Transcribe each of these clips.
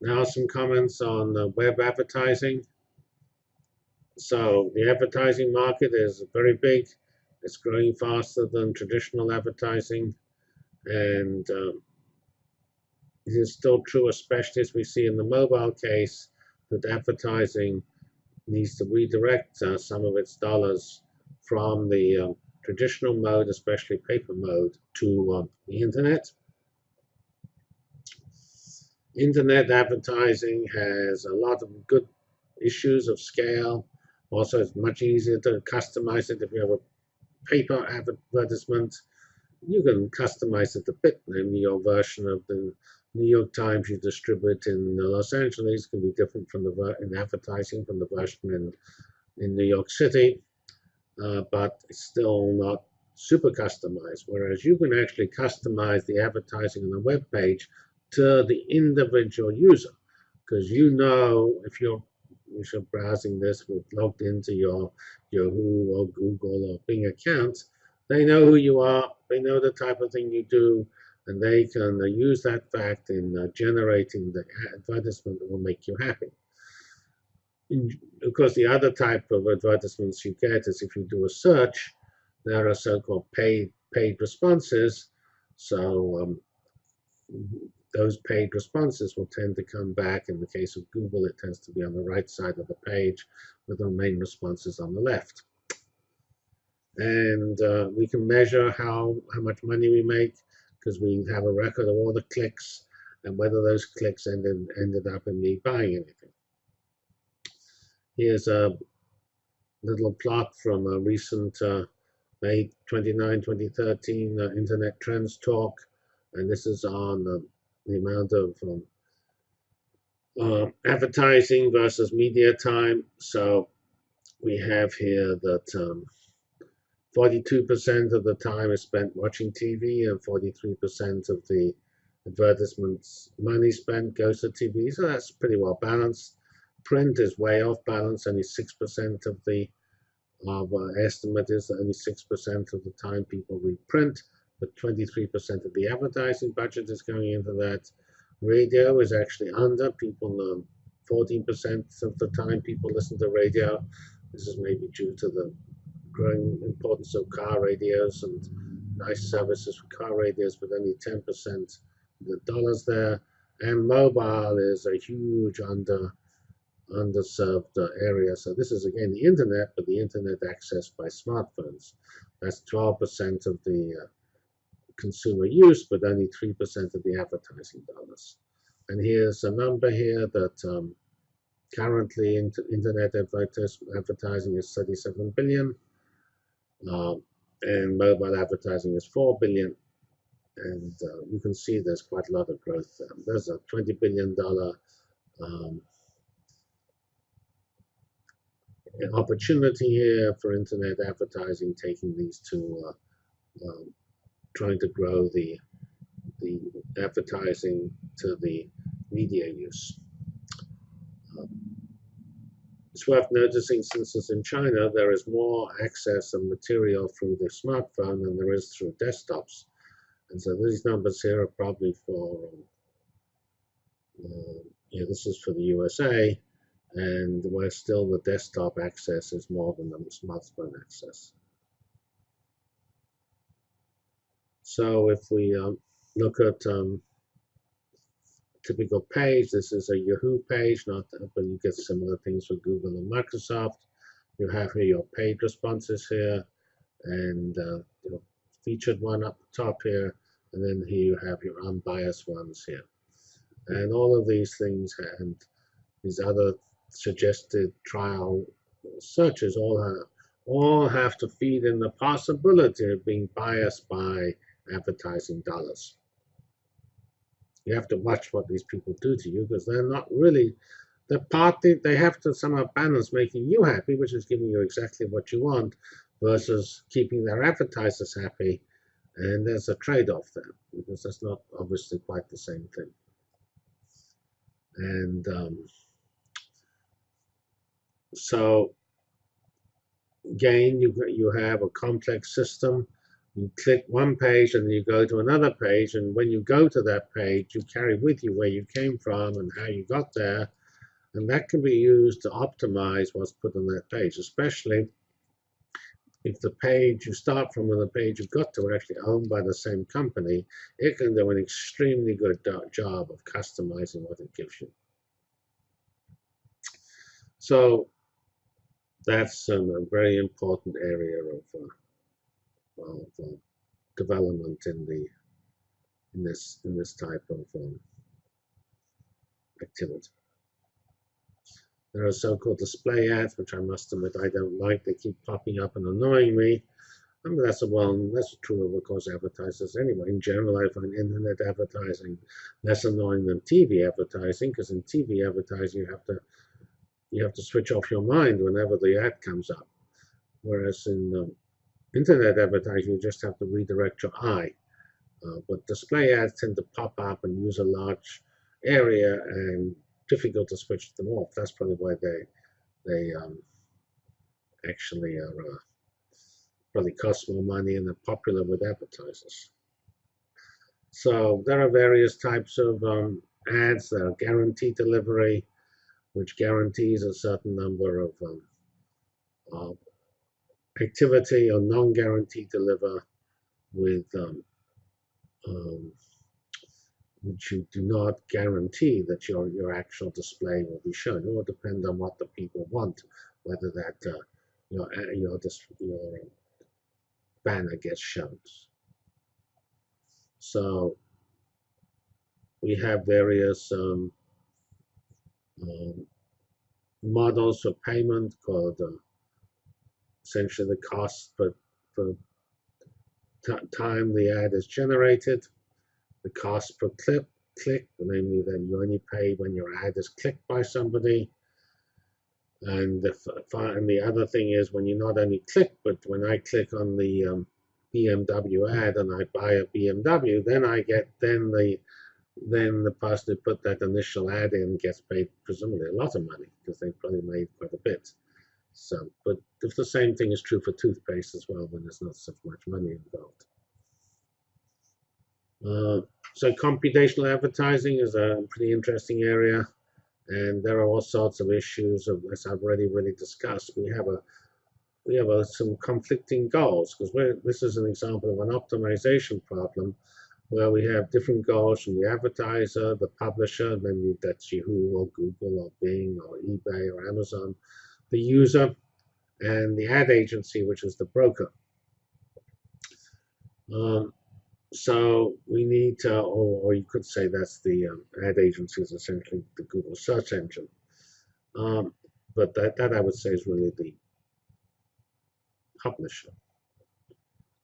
Now some comments on web advertising. So the advertising market is very big. It's growing faster than traditional advertising. And um, it is still true, especially as we see in the mobile case, that advertising needs to redirect uh, some of its dollars from the uh, traditional mode, especially paper mode, to uh, the internet. Internet advertising has a lot of good issues of scale. Also, it's much easier to customize it if you have a paper advertisement. You can customize it a bit. Maybe your version of the New York Times you distribute in Los Angeles can be different from the in advertising from the version in in New York City, uh, but it's still not super customized. Whereas you can actually customize the advertising on the web page to the individual user, because you know if you're if you're browsing this with logged into your Yahoo or Google or Bing account, they know who you are. They know the type of thing you do and they can uh, use that fact in uh, generating the advertisement that will make you happy. Of course, the other type of advertisements you get is if you do a search, there are so-called paid paid responses. So um, those paid responses will tend to come back. In the case of Google, it tends to be on the right side of the page with the main responses on the left. And uh, we can measure how, how much money we make because we have a record of all the clicks and whether those clicks ended, ended up in me buying anything. Here's a little plot from a recent uh, May 29, 2013 uh, Internet Trends Talk, and this is on uh, the amount of um, uh, advertising versus media time. So we have here that um, 42% of the time is spent watching TV and 43% of the advertisements money spent goes to TV. So that's pretty well balanced. Print is way off balance. Only 6% of the of, uh, estimate is that only 6% of the time people read print, but 23% of the advertising budget is going into that. Radio is actually under. People, um, 14% of the time people listen to radio. This is maybe due to the growing importance of car radios and nice services for car radios, but only 10% the dollars there. And mobile is a huge under underserved uh, area. So this is again the internet, but the internet accessed by smartphones. That's 12% of the uh, consumer use, but only 3% of the advertising dollars. And here's a number here that um, currently internet advertising is 37 billion. Um, and mobile advertising is 4 billion and uh, you can see there's quite a lot of growth um, there's a 20 billion dollar um, opportunity here for internet advertising taking these two uh, um, trying to grow the the advertising to the media use it's worth noticing since it's in China, there is more access and material through the smartphone than there is through desktops. And so these numbers here are probably for, uh, yeah, this is for the USA, and where still the desktop access is more than the smartphone access. So if we um, look at um, typical page. This is a Yahoo page, not but you get similar things for Google and Microsoft. You have here your paid responses here, and uh, featured one up top here, and then here you have your unbiased ones here. And all of these things and these other suggested trial searches all have, all have to feed in the possibility of being biased by advertising dollars. You have to watch what these people do to you because they're not really the party they have to somehow balance making you happy which is giving you exactly what you want versus keeping their advertisers happy. And there's a trade-off there because that's not obviously quite the same thing. And um, so again you you have a complex system you click one page and you go to another page and when you go to that page you carry with you where you came from and how you got there and that can be used to optimize what's put on that page especially if the page you start from and the page you've got to are actually owned by the same company it can do an extremely good job of customizing what it gives you. So that's um, a very important area of uh, of uh, development in the in this in this type of um, activity. There are so-called display ads, which I must admit I don't like. They keep popping up and annoying me. I mean, that's a well, that's true of, course, advertisers anyway. In general, I find internet advertising less annoying than TV advertising, because in TV advertising, you have to you have to switch off your mind whenever the ad comes up. Whereas in um, Internet advertising, you just have to redirect your eye. Uh, but display ads tend to pop up and use a large area and difficult to switch them off. That's probably why they they um, actually are uh, probably cost more money and are popular with advertisers. So there are various types of um, ads. There are guaranteed delivery, which guarantees a certain number of um, uh, activity or non-guaranteed deliver with um, um, which you do not guarantee that your, your actual display will be shown. It will depend on what the people want, whether that uh, your, uh, your, your banner gets shown. So we have various um, um, models of payment called uh, essentially the cost per, per time the ad is generated, the cost per clip, click, namely that you only pay when your ad is clicked by somebody. And the, and the other thing is when you not only click, but when I click on the um, BMW ad and I buy a BMW, then I get then the then the person who put that initial ad in gets paid presumably a lot of money because they probably made quite a bit. So, but if the same thing is true for toothpaste as well, then there's not so much money involved. Uh, so computational advertising is a pretty interesting area, and there are all sorts of issues, of, as I've already really discussed. We have a we have a, some conflicting goals because this is an example of an optimization problem where we have different goals from the advertiser, the publisher, then that's Yahoo or Google or Bing or eBay or Amazon, the user, and the ad agency, which is the broker. Um, so we need to, or, or, you could say that's the um, ad agency is essentially the Google search engine. Um, but that, that I would say is really the publisher.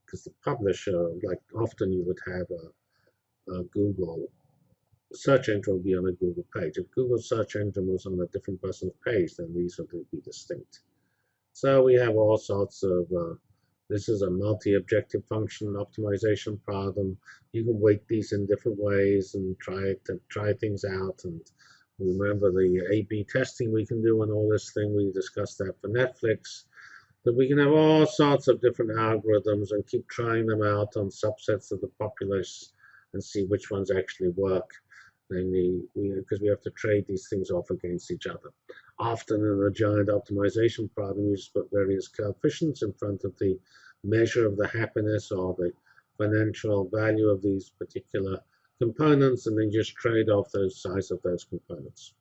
Because the publisher, like often you would have a, a Google search engine will be on a Google page. If Google search engine was on a different person's page, then these would be distinct. So we have all sorts of, uh, this is a multi-objective function optimization problem. You can weight these in different ways and try to try things out. And remember the A-B testing we can do and all this thing. We discussed that for Netflix. That we can have all sorts of different algorithms and keep trying them out on subsets of the populace and see which ones actually work namely because we, we have to trade these things off against each other. Often in a giant optimization problem, you just put various coefficients in front of the measure of the happiness or the financial value of these particular components and then just trade off those size of those components.